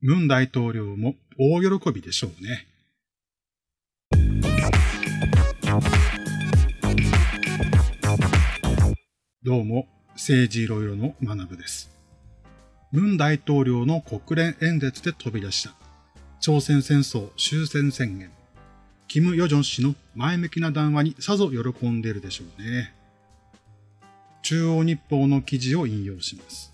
ムン大統領も大喜びでしょうね。どうも、政治いろいろの学部です。ムン大統領の国連演説で飛び出した朝鮮戦争終戦宣言。キム・ヨジョン氏の前向きな談話にさぞ喜んでいるでしょうね。中央日報の記事を引用します。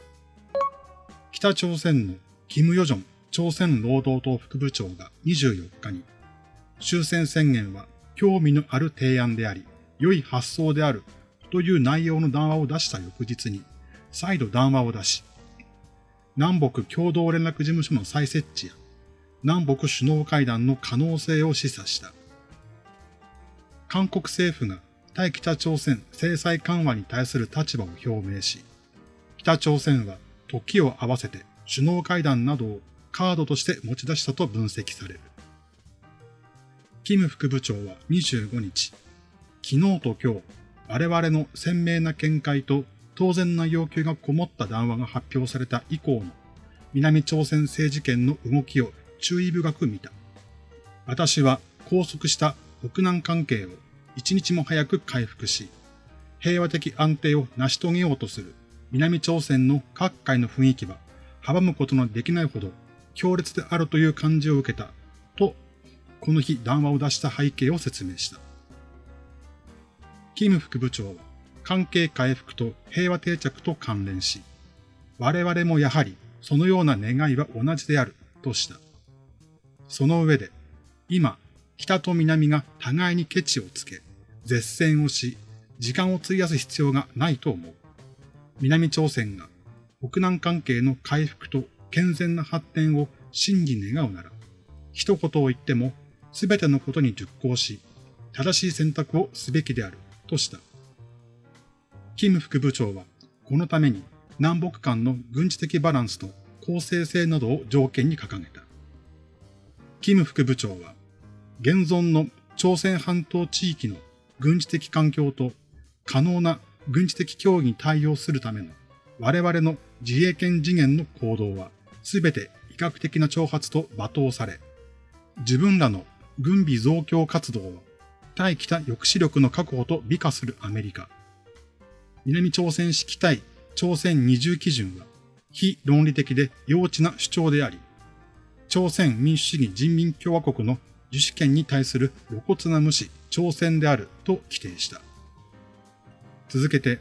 北朝鮮のキム・ヨジョン朝鮮労働党副部長が24日に、終戦宣言は興味のある提案であり、良い発想であるという内容の談話を出した翌日に、再度談話を出し、南北共同連絡事務所の再設置や、南北首脳会談の可能性を示唆した。韓国政府が対北朝鮮制裁緩和に対する立場を表明し、北朝鮮は時を合わせて首脳会談などをカードとして持ち出したと分析される。キム副部長は25日、昨日と今日、我々の鮮明な見解と当然な要求がこもった談話が発表された以降の南朝鮮政治権の動きを注意深く見た。私は拘束した北南関係を一日も早く回復し、平和的安定を成し遂げようとする南朝鮮の各界の雰囲気は阻むことのできないほど強烈であるという感じを受けたと、この日談話を出した背景を説明した。キム副部長は関係回復と平和定着と関連し、我々もやはりそのような願いは同じであるとした。その上で、今、北と南が互いにケチをつけ、絶戦をし、時間を費やす必要がないと思う。南朝鮮が北南関係の回復と健全な発展を真に願うなら、一言を言っても全てのことに熟考し、正しい選択をすべきであるとした。キム副部長は、このために南北間の軍事的バランスと公正性などを条件に掲げた。キム副部長は、現存の朝鮮半島地域の軍事的環境と可能な軍事的協議に対応するための我々の自衛権次元の行動はすべて威嚇的な挑発と罵倒され、自分らの軍備増強活動を対北抑止力の確保と美化するアメリカ。南朝鮮式対朝鮮二重基準は非論理的で幼稚な主張であり、朝鮮民主主義人民共和国の自主権に対する露骨な無視、挑戦であると規定した。続けて、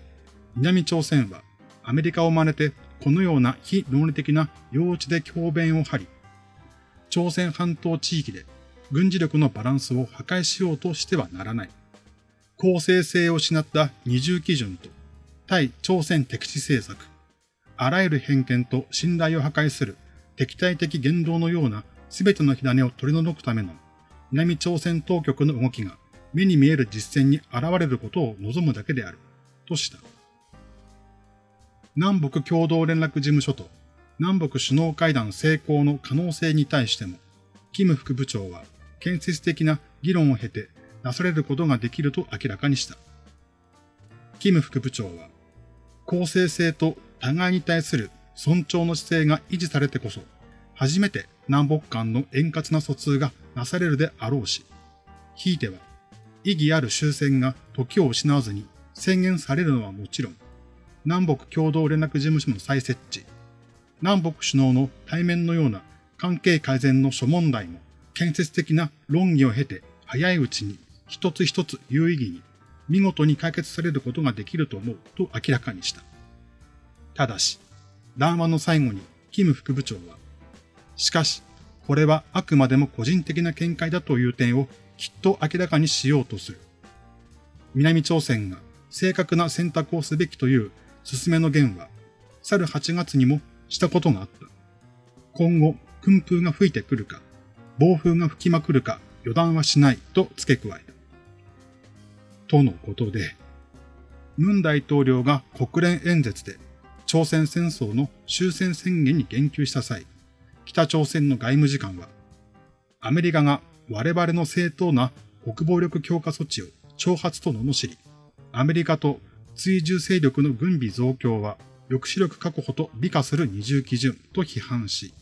南朝鮮はアメリカを真似てこのような非論理的な幼稚で強弁を張り、朝鮮半島地域で軍事力のバランスを破壊しようとしてはならない。公正性を失った二重基準と対朝鮮敵視政策、あらゆる偏見と信頼を破壊する敵対的言動のような全ての火種を取り除くための南朝鮮当局の動きが目に見える実践に現れることを望むだけである、とした。南北共同連絡事務所と南北首脳会談成功の可能性に対しても、キム副部長は建設的な議論を経てなされることができると明らかにした。キム副部長は、公正性と互いに対する尊重の姿勢が維持されてこそ、初めて南北間の円滑な疎通がなされるであろうし、ひいては、意義ある終戦が時を失わずに宣言されるのはもちろん、南北共同連絡事務所の再設置、南北首脳の対面のような関係改善の諸問題も建設的な論議を経て早いうちに一つ一つ有意義に見事に解決されることができると思うと明らかにした。ただし、談話の最後にキム副部長は、しかし、これはあくまでも個人的な見解だという点をきっと明らかにしようとする。南朝鮮が正確な選択をすべきという進めの言は、去る8月にもしたことがあった。今後、訓風が吹いてくるか、暴風が吹きまくるか予断はしないと付け加えた。とのことで、ムン大統領が国連演説で朝鮮戦争の終戦宣言に言及した際、北朝鮮の外務次官は、アメリカが我々の正当な国防力強化措置を挑発と罵り、アメリカと追従勢力の軍備増強は抑止力確保と美化する二重基準と批判し、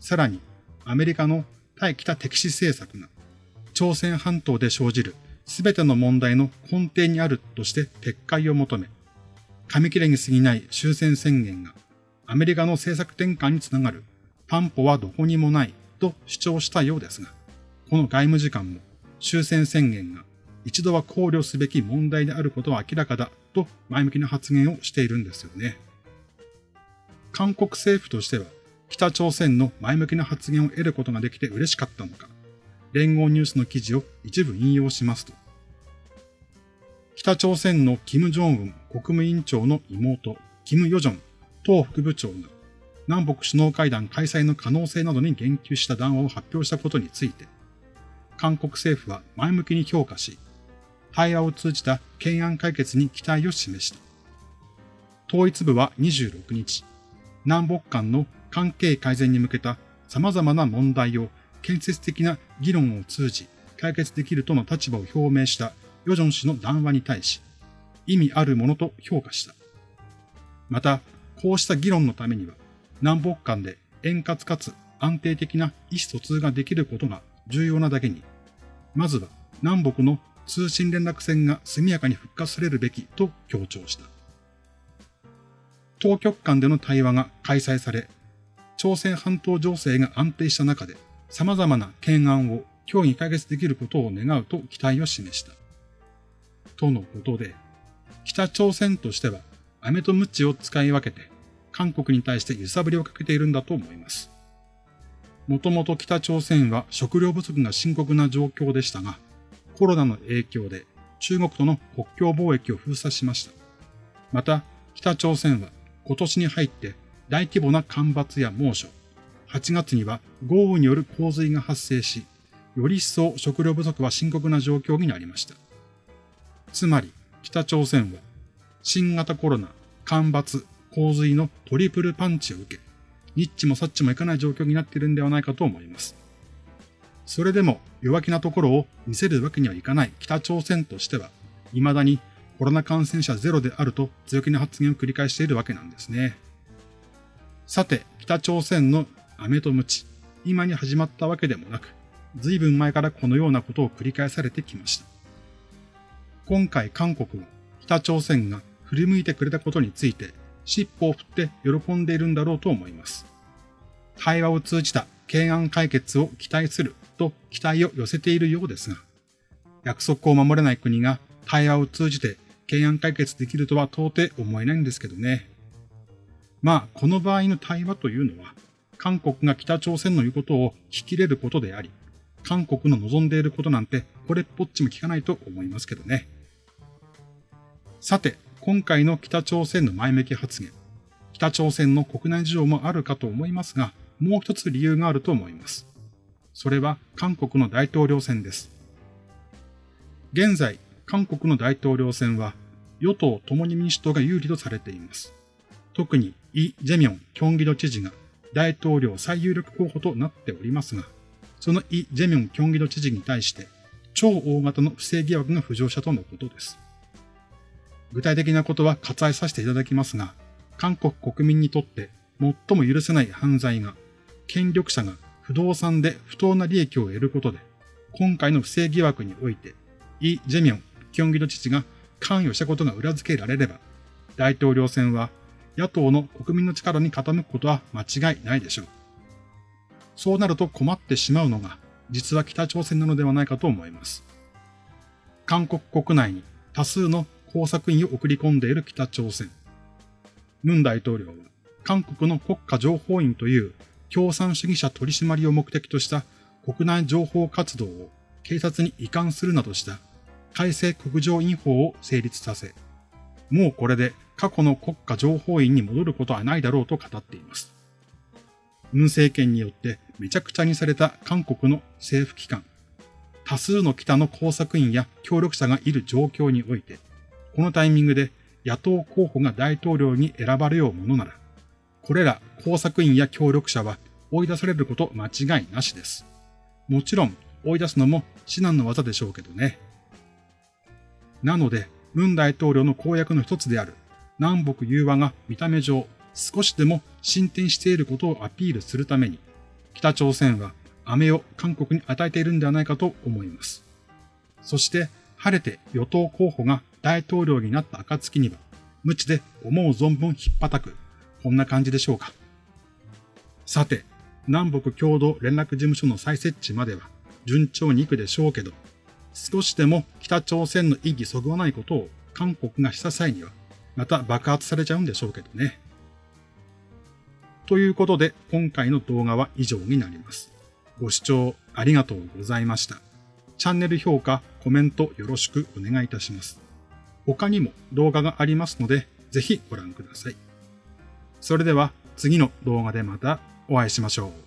さらにアメリカの対北敵視政策が朝鮮半島で生じる全ての問題の根底にあるとして撤回を求め、紙切れに過ぎない終戦宣言がアメリカの政策転換につながる。担保はどこにもないと主張したようですが、この外務次官も終戦宣言が一度は考慮すべき問題であることは明らかだと前向きな発言をしているんですよね。韓国政府としては北朝鮮の前向きな発言を得ることができて嬉しかったのか、連合ニュースの記事を一部引用しますと、北朝鮮の金正恩国務委員長の妹、金与正党副部長が南北首脳会談開催の可能性などに言及した談話を発表したことについて、韓国政府は前向きに評価し、対話を通じた懸案解決に期待を示した。統一部は26日、南北間の関係改善に向けた様々な問題を建設的な議論を通じ解決できるとの立場を表明したヨジョン氏の談話に対し、意味あるものと評価した。また、こうした議論のためには、南北間で円滑かつ安定的な意思疎通ができることが重要なだけに、まずは南北の通信連絡線が速やかに復活されるべきと強調した。当局間での対話が開催され、朝鮮半島情勢が安定した中で様々な懸案を協議解決できることを願うと期待を示した。とのことで、北朝鮮としては飴と鞭を使い分けて韓国に対して揺さぶりをかけているんだと思います。もともと北朝鮮は食料不足が深刻な状況でしたが、コロナの影響で中国との国境貿易を封鎖しました。また、北朝鮮は今年に入って大規模な干ばつや猛暑、8月には豪雨による洪水が発生し、より一層食料不足は深刻な状況になりました。つまり、北朝鮮は新型コロナ、干ばつ、洪水のトリプルパンチを受け、ニッチもサッチもいかない状況になっているんではないかと思います。それでも弱気なところを見せるわけにはいかない北朝鮮としては、未だにコロナ感染者ゼロであると強気な発言を繰り返しているわけなんですね。さて、北朝鮮の飴と鞭、今に始まったわけでもなく、随分前からこのようなことを繰り返されてきました。今回韓国も北朝鮮が振り向いてくれたことについて尻尾を振って喜んでいるんだろうと思います。対話を通じた懸案解決を期待すると期待を寄せているようですが、約束を守れない国が対話を通じて懸案解決できるとは到底思えないんですけどね。まあ、この場合の対話というのは、韓国が北朝鮮の言うことを聞き入れることであり、韓国の望んでいることなんてこれっぽっちも聞かないと思いますけどね。さて、今回の北朝鮮の前向き発言。北朝鮮の国内事情もあるかと思いますが、もう一つ理由があると思います。それは韓国の大統領選です。現在、韓国の大統領選は与党共に民主党が有利とされています。特にイ・ジェミョン、キョンギド知事が大統領最有力候補となっておりますが、そのイ・ジェミョン、キョンギド知事に対して超大型の不正疑惑が浮上したとのことです。具体的なことは割愛させていただきますが、韓国国民にとって最も許せない犯罪が、権力者が不動産で不当な利益を得ることで、今回の不正疑惑において、イ・ジェミョン、キョンギド知事が関与したことが裏付けられれば、大統領選は野党の国民の力に傾くことは間違いないでしょう。そうなると困ってしまうのが、実は北朝鮮なのではないかと思います。韓国国内に多数の工作員を送り込んでいる北朝鮮。ムン大統領は、韓国の国家情報院という共産主義者取締りを目的とした国内情報活動を警察に移管するなどした改正国情院法を成立させ、もうこれで過去の国家情報院に戻ることはないだろうと語っています。ムン政権によってめちゃくちゃにされた韓国の政府機関、多数の北の工作員や協力者がいる状況において、このタイミングで野党候補が大統領に選ばれようものなら、これら工作員や協力者は追い出されること間違いなしです。もちろん追い出すのも至難の技でしょうけどね。なので、文大統領の公約の一つである南北融和が見た目上少しでも進展していることをアピールするために、北朝鮮は飴を韓国に与えているんではないかと思います。そして晴れて与党候補が大統領になった暁には、無知で思う存分引っ叩く、こんな感じでしょうか。さて、南北共同連絡事務所の再設置までは順調に行くでしょうけど、少しでも北朝鮮の意義そぐわないことを韓国がした際には、また爆発されちゃうんでしょうけどね。ということで、今回の動画は以上になります。ご視聴ありがとうございました。チャンネル評価、コメントよろしくお願いいたします。他にも動画がありますので、ぜひご覧ください。それでは次の動画でまたお会いしましょう。